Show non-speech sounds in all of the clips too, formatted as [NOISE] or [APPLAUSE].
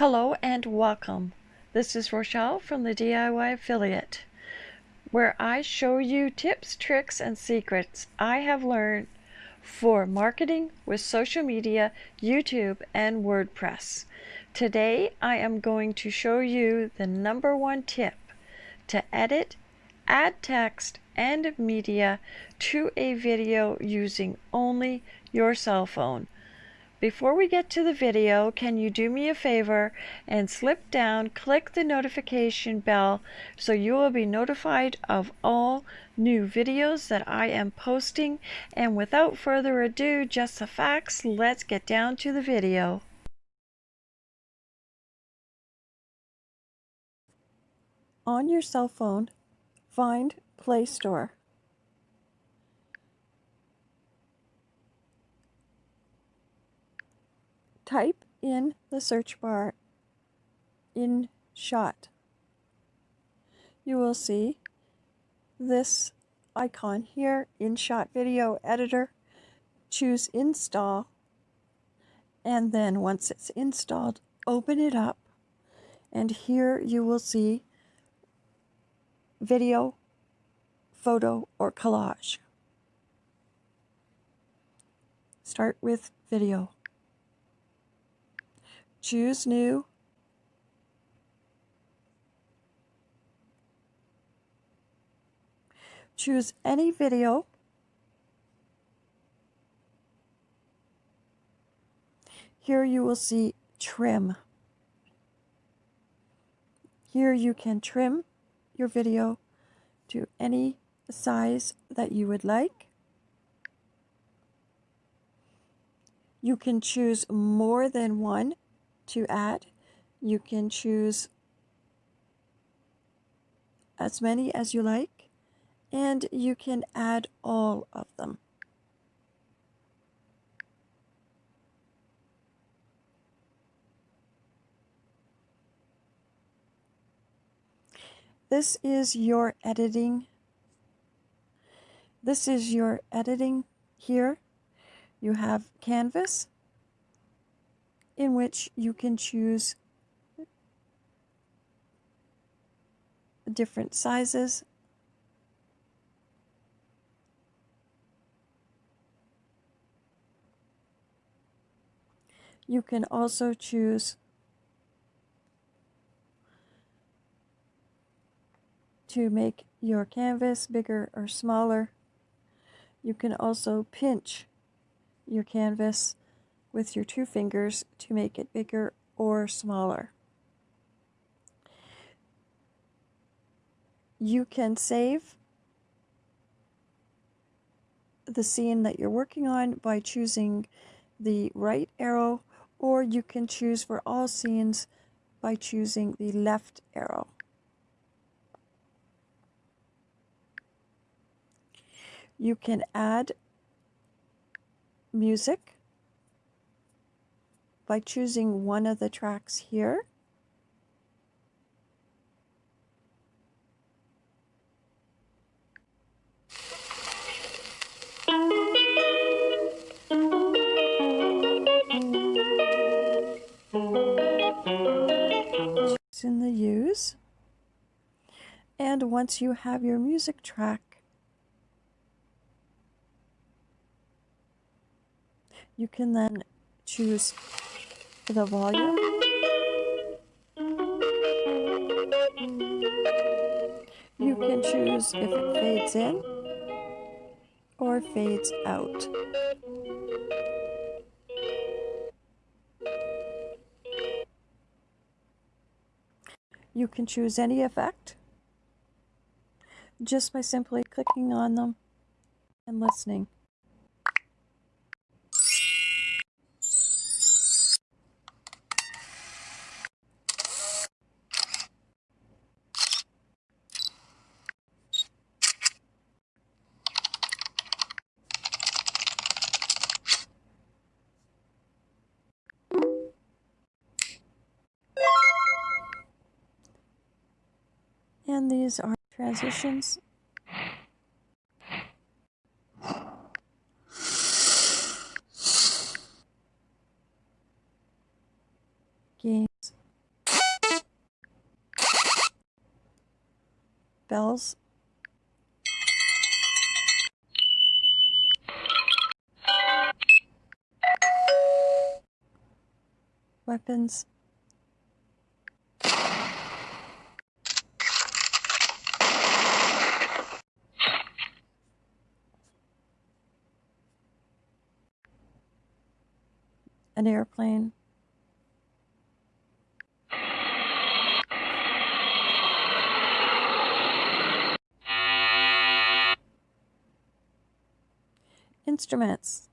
Hello and welcome. This is Rochelle from the DIY Affiliate, where I show you tips, tricks, and secrets I have learned for marketing with social media, YouTube, and WordPress. Today I am going to show you the number one tip to edit, add text, and media to a video using only your cell phone. Before we get to the video, can you do me a favor and slip down, click the notification bell so you will be notified of all new videos that I am posting. And without further ado, just the facts, let's get down to the video. On your cell phone, find Play Store. Type in the search bar InShot. You will see this icon here, InShot Video Editor. Choose Install, and then once it's installed, open it up, and here you will see video, photo, or collage. Start with video. Choose New. Choose any video. Here you will see Trim. Here you can trim your video to any size that you would like. You can choose more than one to add. You can choose as many as you like, and you can add all of them. This is your editing. This is your editing here. You have Canvas, in which you can choose different sizes. You can also choose to make your canvas bigger or smaller. You can also pinch your canvas with your two fingers to make it bigger or smaller. You can save the scene that you're working on by choosing the right arrow or you can choose for all scenes by choosing the left arrow. You can add music by choosing one of the tracks here. in the use. And once you have your music track, you can then choose the volume. You can choose if it fades in or fades out. You can choose any effect just by simply clicking on them and listening. are transitions. Games. Bells. Weapons. An airplane. Instruments.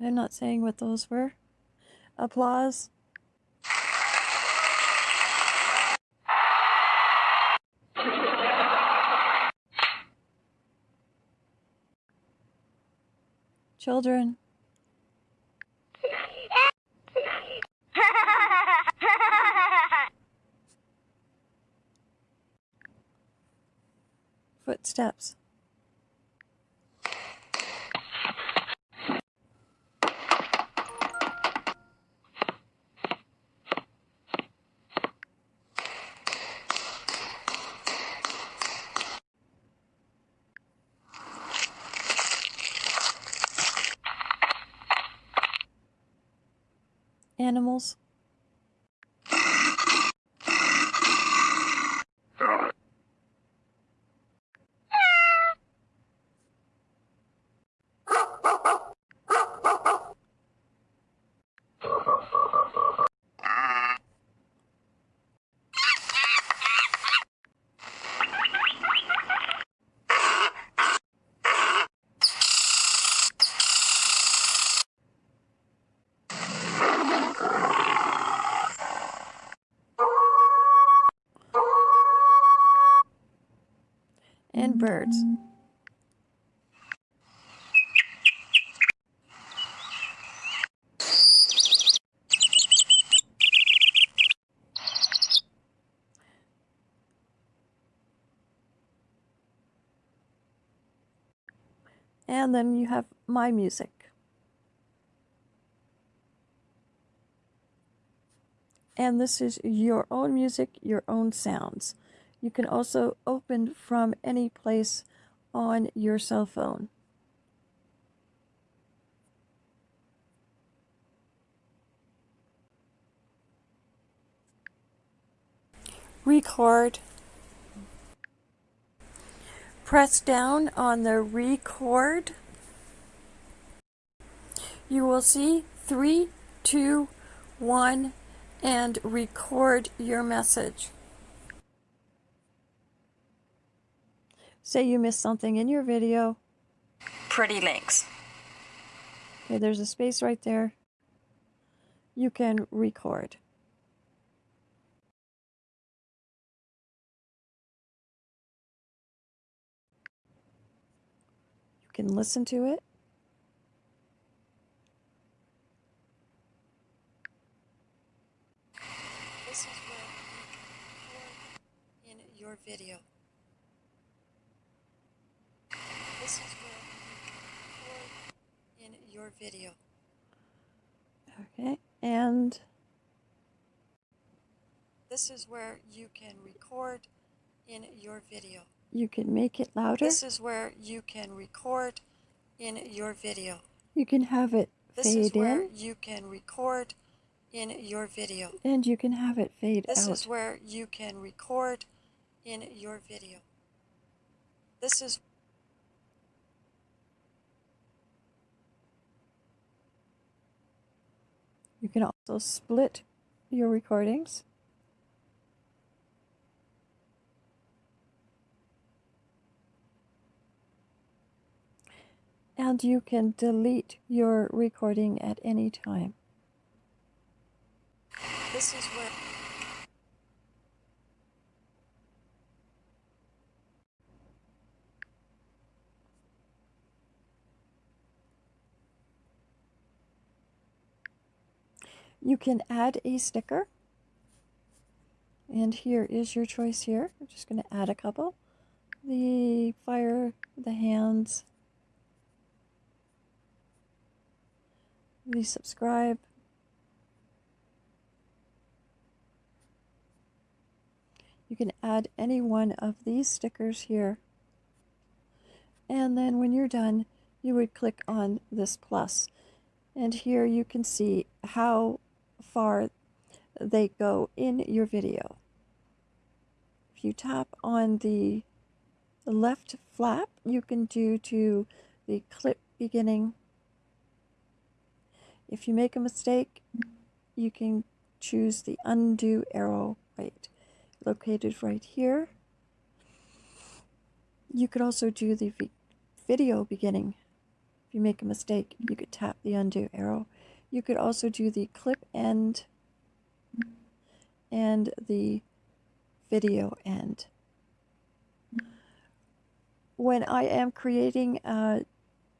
I'm not saying what those were. Applause. Children. [LAUGHS] Footsteps. Birds. And then you have my music. And this is your own music, your own sounds. You can also open from any place on your cell phone. Record. Press down on the record. You will see three, two, one, and record your message. Say you missed something in your video. Pretty links. Okay, there's a space right there. You can record. You can listen to it. This is where you can record in your video. This is where you video. Okay, and this is where you can record in your video. You can make it louder. This is where you can record in your video. You can have it This fade is where in. you can record in your video. And you can have it fade This out. is where you can record in your video. This is You can also split your recordings. And you can delete your recording at any time. this is where You can add a sticker. And here is your choice here. I'm just going to add a couple. The fire, the hands, the subscribe. You can add any one of these stickers here. And then when you're done, you would click on this plus. And here you can see how far they go in your video. If you tap on the left flap, you can do to the clip beginning. If you make a mistake, you can choose the undo arrow right located right here. You could also do the video beginning. If you make a mistake, you could tap the undo arrow. You could also do the clip end and the video end. When I am creating uh,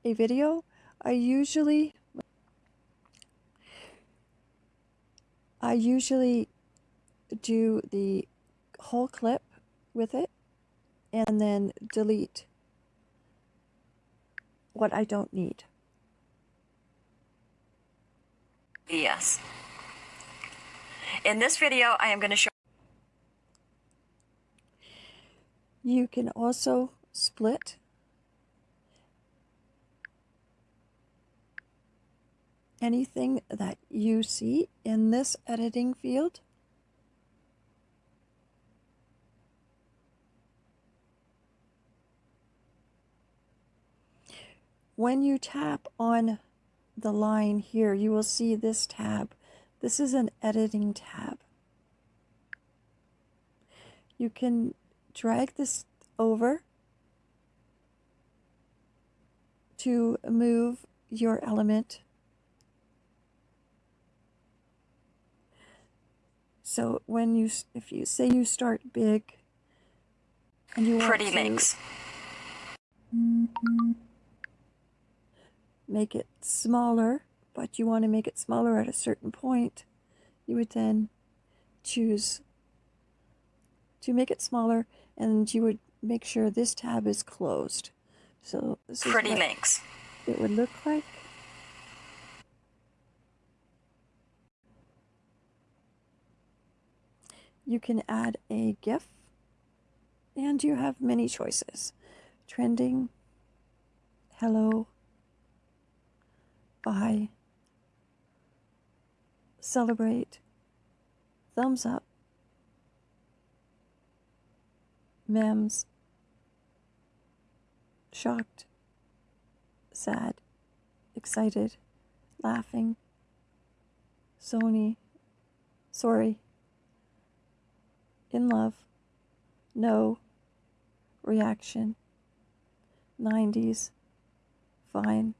a video, I usually I usually do the whole clip with it and then delete what I don't need. Yes. In this video, I am going to show You can also split anything that you see in this editing field. When you tap on the line here, you will see this tab. This is an editing tab. You can drag this over to move your element. So when you, if you say you start big and you want pretty to links. Make it smaller, but you want to make it smaller at a certain point, you would then choose to make it smaller and you would make sure this tab is closed. So this is Pretty links. it would look like. You can add a GIF and you have many choices. Trending, hello, bye, celebrate, thumbs up, memes, shocked, sad, excited, laughing, Sony, sorry, in love, no, reaction, 90s, fine.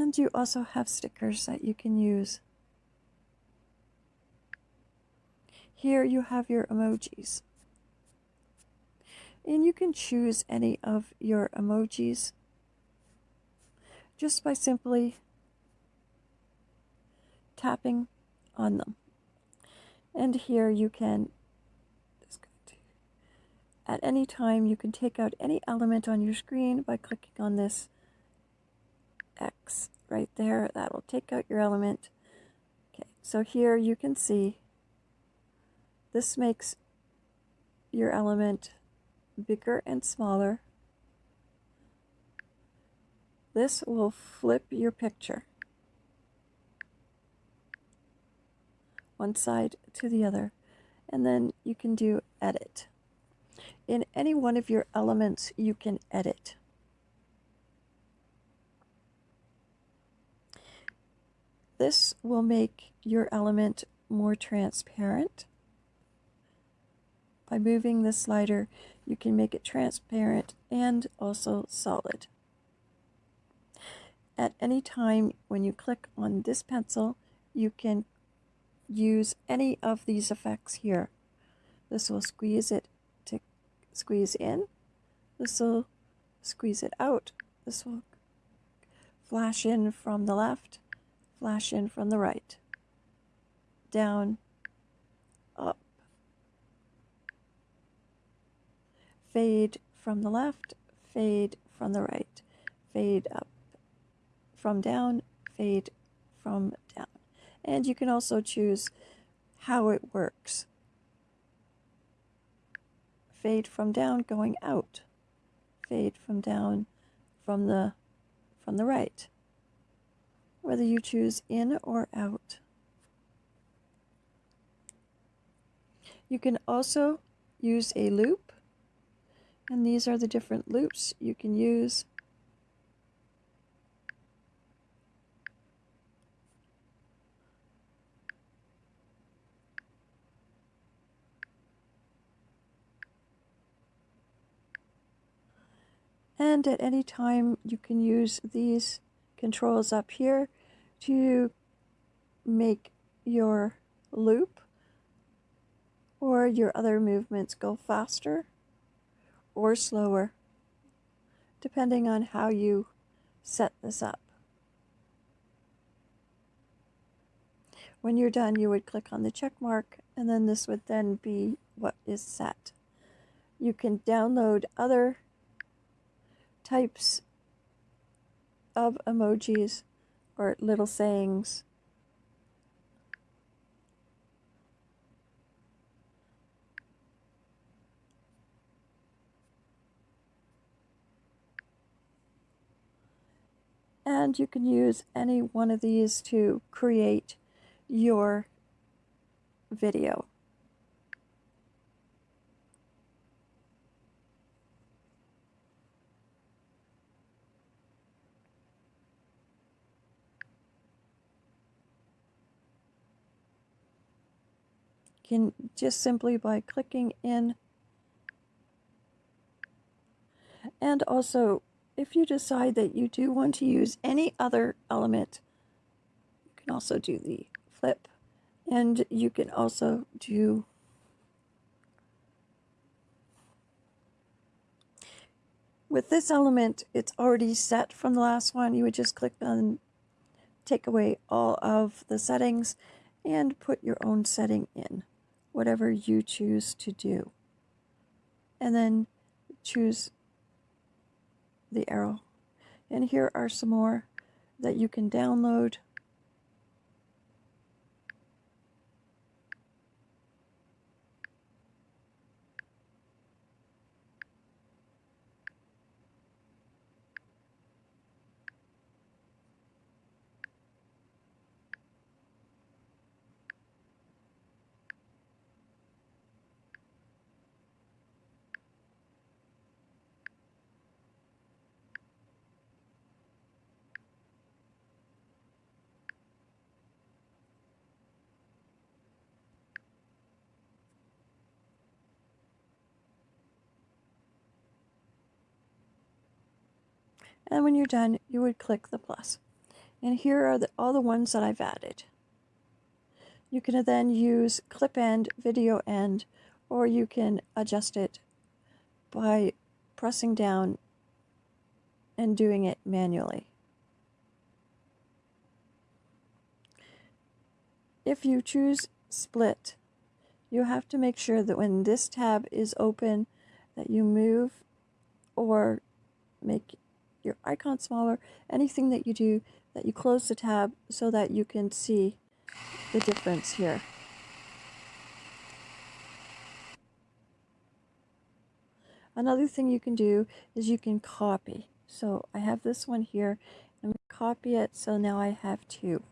And you also have stickers that you can use. Here you have your emojis. And you can choose any of your emojis just by simply tapping on them. And here you can, at any time, you can take out any element on your screen by clicking on this X right there. That will take out your element. Okay, so here you can see this makes your element bigger and smaller, this will flip your picture one side to the other and then you can do edit. In any one of your elements you can edit. This will make your element more transparent. By moving the slider, you can make it transparent and also solid. At any time when you click on this pencil, you can use any of these effects here. This will squeeze it to squeeze in. This will squeeze it out. This will flash in from the left flash in from the right, down, up, fade from the left, fade from the right, fade up, from down, fade from down. And you can also choose how it works. Fade from down going out, fade from down from the from the right whether you choose in or out. You can also use a loop, and these are the different loops you can use. And at any time, you can use these controls up here to make your loop or your other movements go faster or slower, depending on how you set this up. When you're done, you would click on the check mark, and then this would then be what is set. You can download other types of emojis or little sayings. And you can use any one of these to create your video. Can just simply by clicking in. And also if you decide that you do want to use any other element you can also do the flip. And you can also do with this element it's already set from the last one. You would just click on take away all of the settings and put your own setting in whatever you choose to do. And then choose the arrow. And here are some more that you can download And when you're done, you would click the plus. And here are the, all the ones that I've added. You can then use clip end, video end, or you can adjust it by pressing down and doing it manually. If you choose split, you have to make sure that when this tab is open that you move or make your icon smaller, anything that you do, that you close the tab so that you can see the difference here. Another thing you can do is you can copy. So I have this one here. I'm going to copy it so now I have two.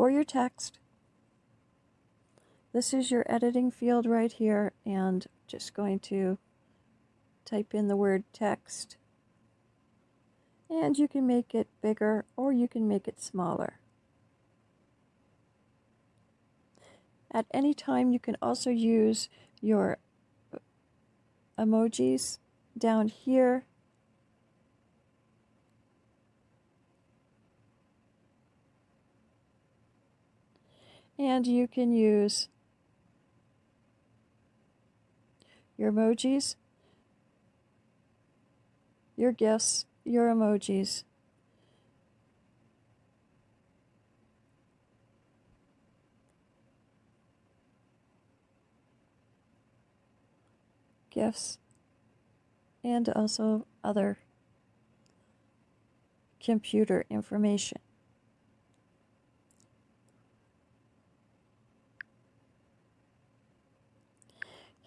For your text. This is your editing field right here and just going to type in the word text and you can make it bigger or you can make it smaller. At any time you can also use your emojis down here and you can use your emojis, your gifts, your emojis. gifts and also other computer information.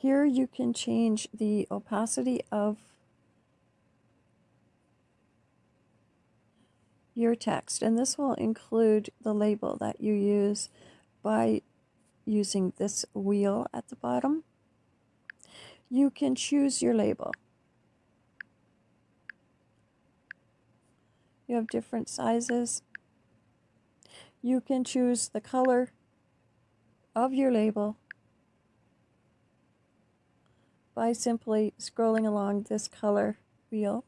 Here you can change the opacity of your text and this will include the label that you use by using this wheel at the bottom. You can choose your label. You have different sizes. You can choose the color of your label by simply scrolling along this color wheel,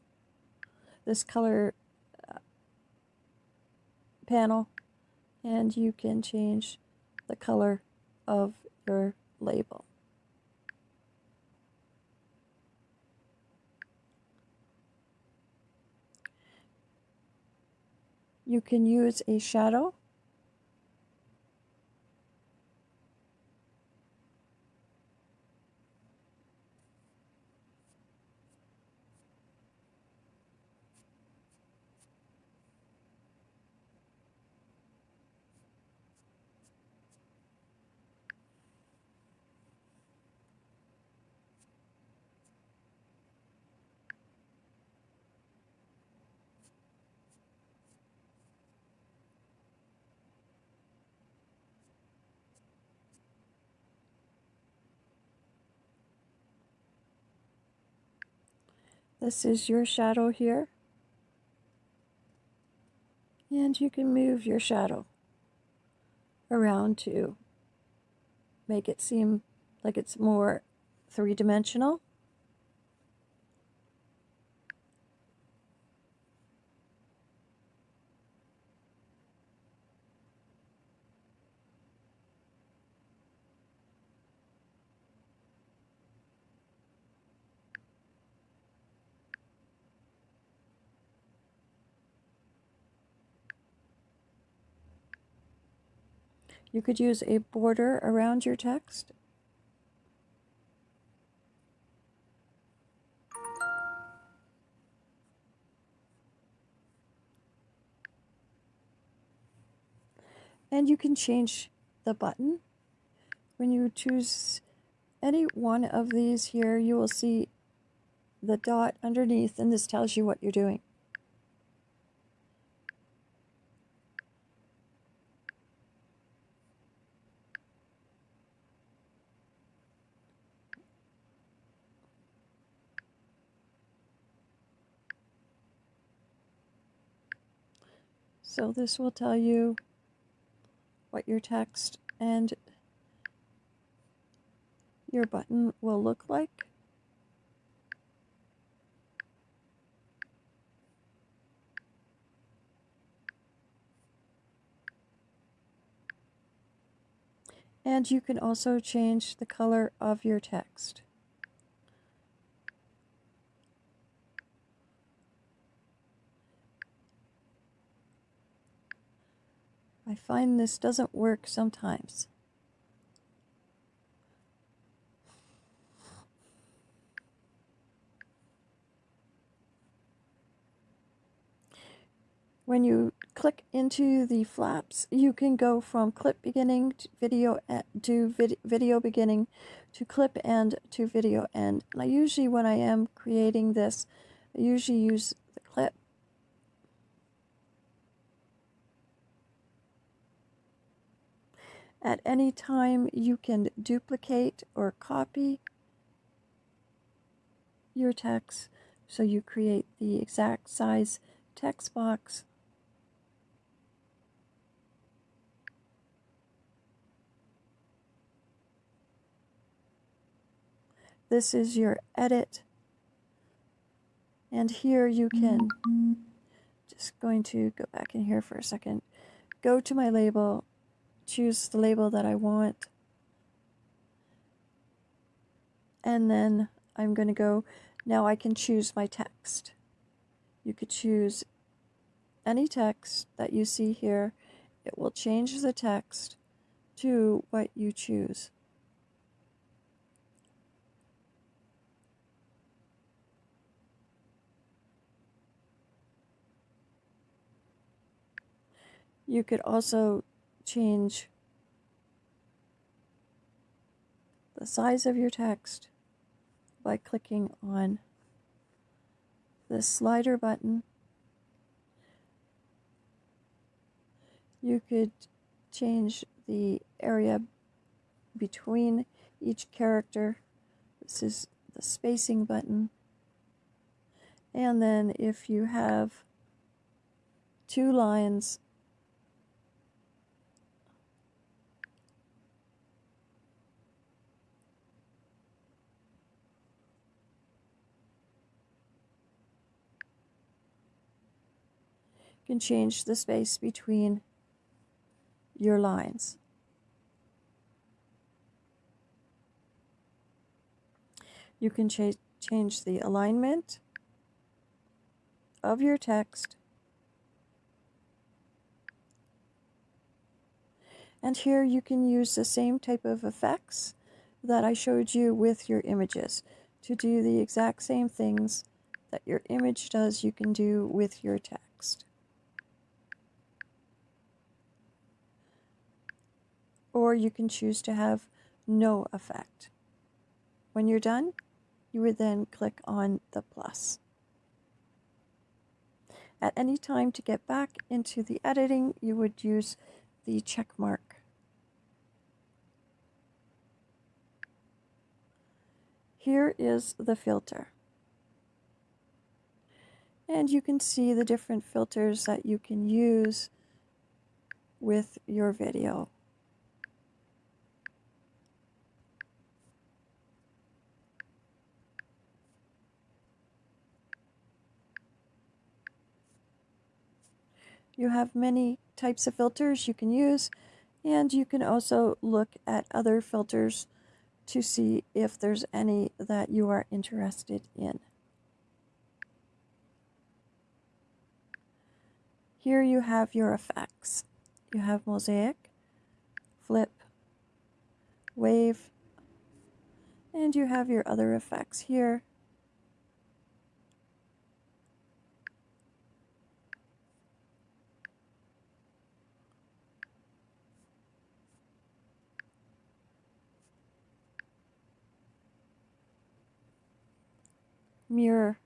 this color uh, panel, and you can change the color of your label. You can use a shadow This is your shadow here. And you can move your shadow around to make it seem like it's more three-dimensional. You could use a border around your text. And you can change the button. When you choose any one of these here, you will see the dot underneath and this tells you what you're doing. So this will tell you what your text and your button will look like. And you can also change the color of your text. I find this doesn't work sometimes. When you click into the flaps, you can go from clip beginning to video to vid video beginning to clip end to video end. And I usually, when I am creating this, I usually use the clip. At any time, you can duplicate or copy your text. So you create the exact size text box. This is your edit. And here you can, just going to go back in here for a second, go to my label, choose the label that I want. And then I'm going to go, now I can choose my text. You could choose any text that you see here. It will change the text to what you choose. You could also change the size of your text by clicking on the slider button. You could change the area between each character. This is the spacing button. And then if you have two lines can change the space between your lines. You can cha change the alignment of your text. And here you can use the same type of effects that I showed you with your images to do the exact same things that your image does you can do with your text. Or you can choose to have no effect. When you're done, you would then click on the plus. At any time to get back into the editing, you would use the check mark. Here is the filter. And you can see the different filters that you can use with your video. You have many types of filters you can use and you can also look at other filters to see if there's any that you are interested in. Here you have your effects. You have mosaic, flip, wave, and you have your other effects here. Mirror,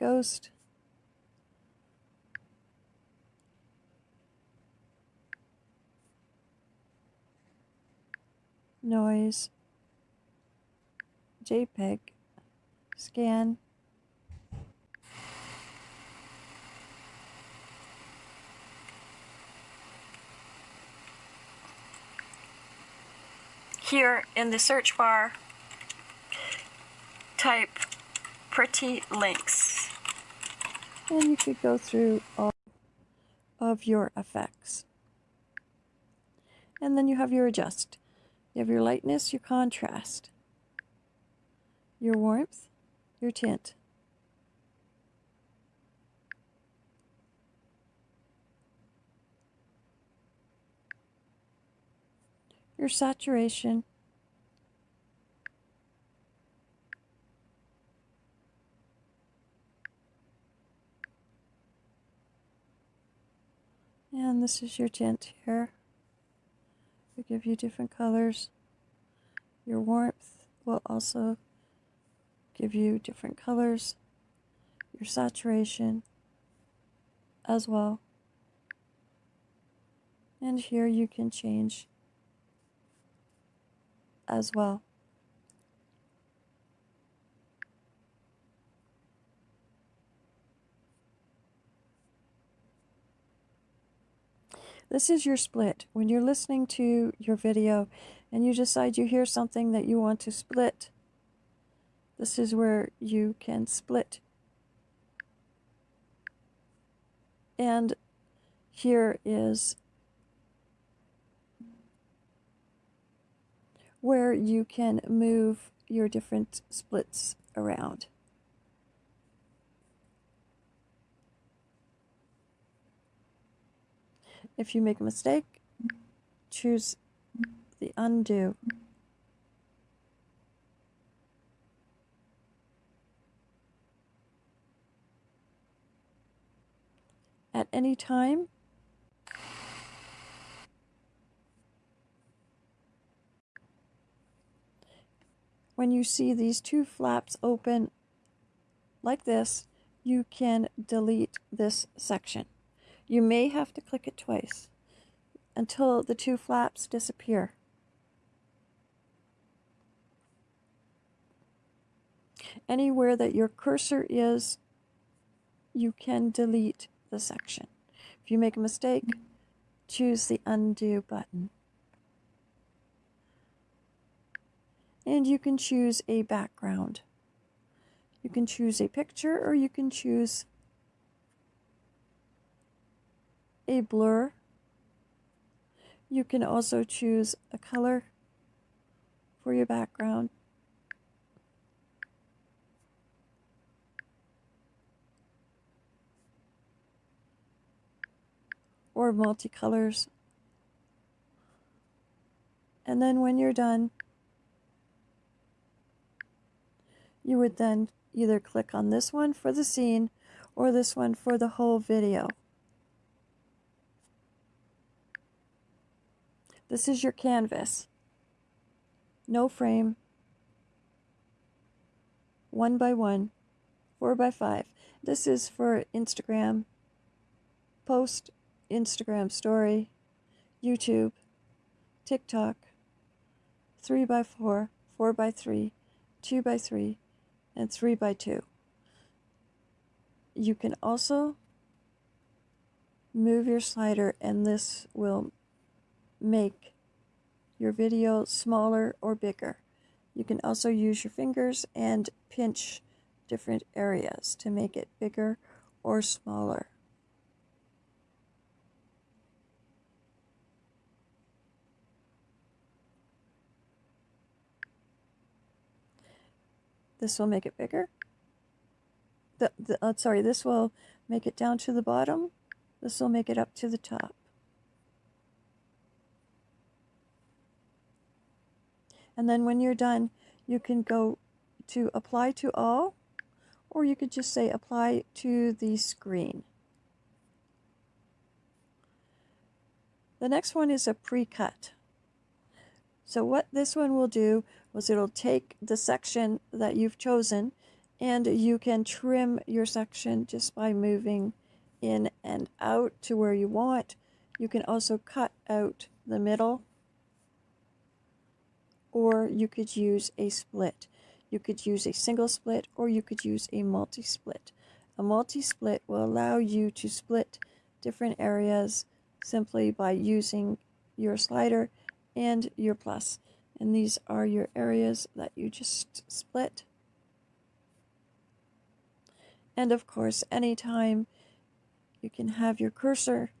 ghost, noise, JPEG, scan, Here in the search bar, type pretty links. And you could go through all of your effects. And then you have your adjust. You have your lightness, your contrast, your warmth, your tint. your saturation, and this is your tint here. We give you different colors. Your warmth will also give you different colors. Your saturation as well. And here you can change as well. This is your split. When you're listening to your video and you decide you hear something that you want to split, this is where you can split. And here is where you can move your different splits around. If you make a mistake, choose the undo. At any time, when you see these two flaps open like this, you can delete this section. You may have to click it twice until the two flaps disappear. Anywhere that your cursor is, you can delete the section. If you make a mistake, choose the undo button. And you can choose a background. You can choose a picture or you can choose a blur. You can also choose a color for your background. Or multicolors. And then when you're done, you would then either click on this one for the scene or this one for the whole video. This is your canvas. No frame. One by one. Four by five. This is for Instagram. Post Instagram story. YouTube. TikTok. Three by four. Four by three. Two by three. And three by two. You can also move your slider and this will make your video smaller or bigger. You can also use your fingers and pinch different areas to make it bigger or smaller. This will make it bigger. The, the, uh, sorry, this will make it down to the bottom. This will make it up to the top. And then when you're done, you can go to apply to all, or you could just say apply to the screen. The next one is a pre-cut. So what this one will do was it'll take the section that you've chosen and you can trim your section just by moving in and out to where you want. You can also cut out the middle or you could use a split. You could use a single split or you could use a multi-split. A multi-split will allow you to split different areas simply by using your slider and your plus. And these are your areas that you just split. And of course, anytime you can have your cursor,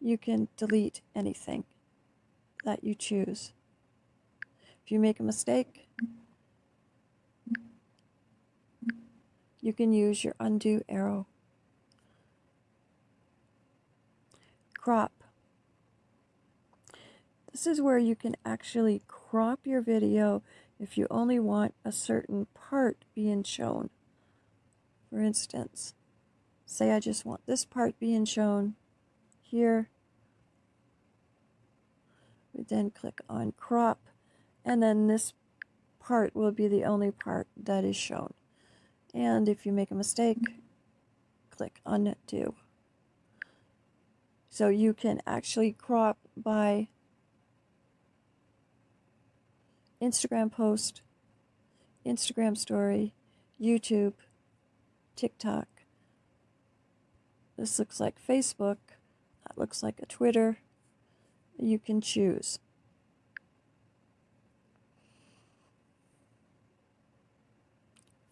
you can delete anything that you choose. If you make a mistake, you can use your undo arrow. Crop. This is where you can actually crop your video if you only want a certain part being shown. For instance, say I just want this part being shown here. We then click on crop and then this part will be the only part that is shown. And if you make a mistake, click undo. So you can actually crop by Instagram post, Instagram story, YouTube, TikTok. This looks like Facebook. That looks like a Twitter. You can choose.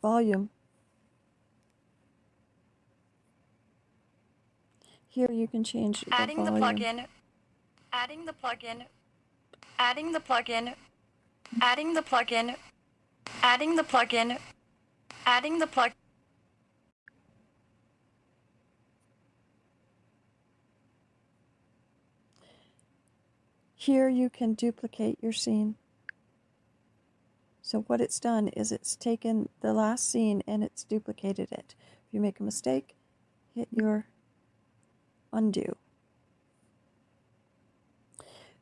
Volume. Here you can change the Adding the volume. plugin. Adding the plugin. Adding the plugin. Adding the plugin. Adding the plugin. Adding the plug. Here you can duplicate your scene. So what it's done is it's taken the last scene and it's duplicated it. If you make a mistake, hit your undo.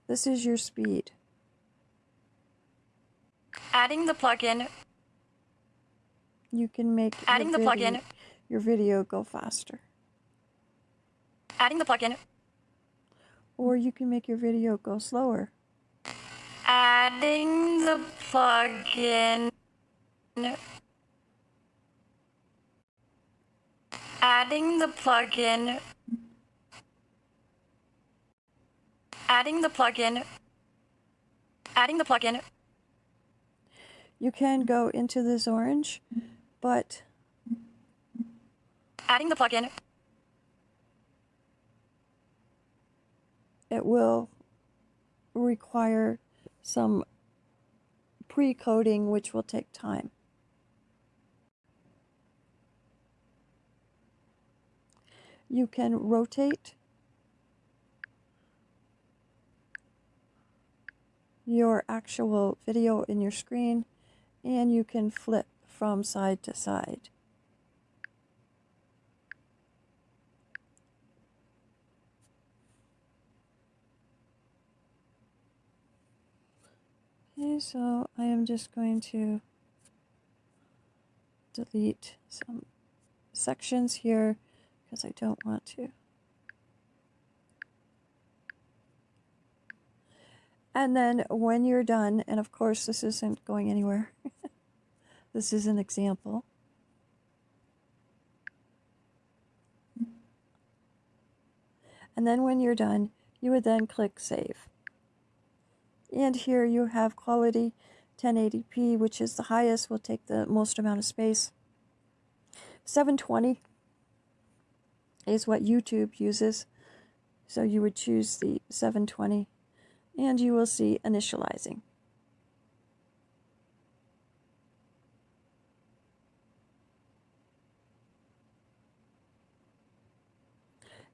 This is your speed. Adding the plugin. You can make Adding the video, plugin. your video go faster. Adding the plugin. Or you can make your video go slower. Adding the plugin. Adding the plugin. Adding the plugin. Adding the plugin. You can go into this orange, but Adding the plugin. it will require some pre-coating which will take time. You can rotate your actual video in your screen and you can flip from side to side. Okay, so I am just going to delete some sections here because I don't want to. And then when you're done, and of course this isn't going anywhere, [LAUGHS] this is an example. And then when you're done, you would then click Save. And here you have quality 1080p, which is the highest, will take the most amount of space. 720 is what YouTube uses. So you would choose the 720 and you will see initializing.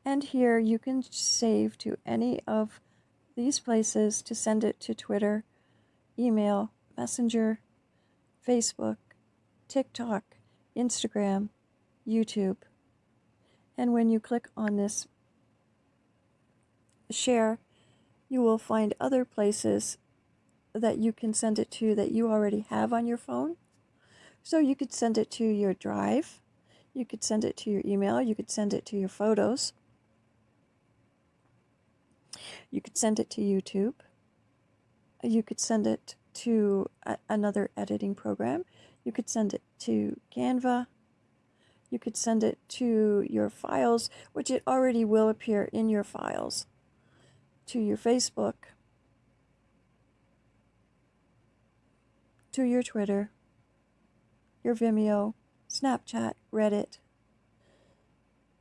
And here you can save to any of these places to send it to Twitter, email, Messenger, Facebook, TikTok, Instagram, YouTube. And when you click on this share, you will find other places that you can send it to that you already have on your phone. So you could send it to your drive, you could send it to your email, you could send it to your photos. You could send it to YouTube. You could send it to a- another editing program. You could send it to Canva. You could send it to your files, which it already will appear in your files, to your Facebook, to your Twitter, your Vimeo, Snapchat, Reddit,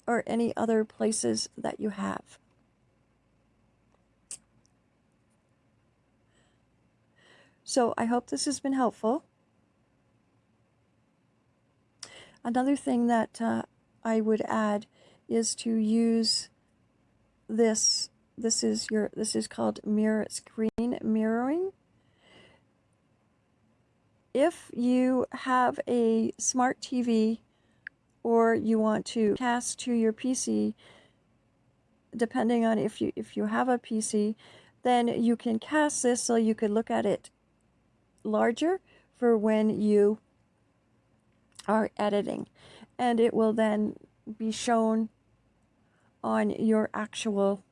or any other places that you have. So I hope this has been helpful. Another thing that uh, I would add is to use this this is your this is called mirror screen mirroring. If you have a smart TV or you want to cast to your PC, depending on if you if you have a PC, then you can cast this so you could look at it larger for when you are editing and it will then be shown on your actual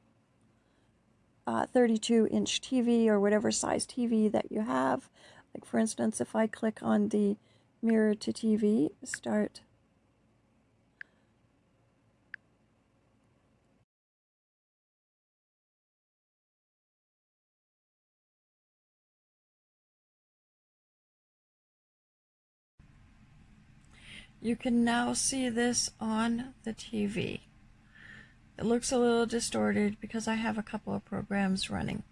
uh, 32 inch TV or whatever size TV that you have. Like for instance, if I click on the mirror to TV, start You can now see this on the TV. It looks a little distorted because I have a couple of programs running.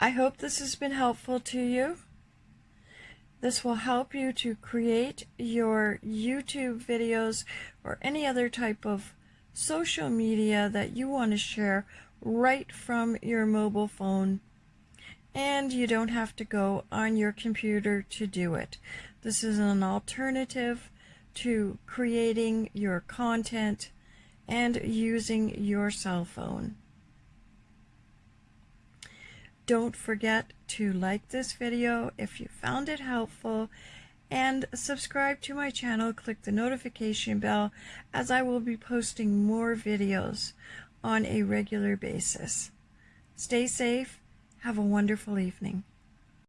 I hope this has been helpful to you. This will help you to create your YouTube videos or any other type of social media that you want to share right from your mobile phone and you don't have to go on your computer to do it. This is an alternative to creating your content and using your cell phone. Don't forget to like this video if you found it helpful and subscribe to my channel. Click the notification bell as I will be posting more videos on a regular basis. Stay safe have a wonderful evening.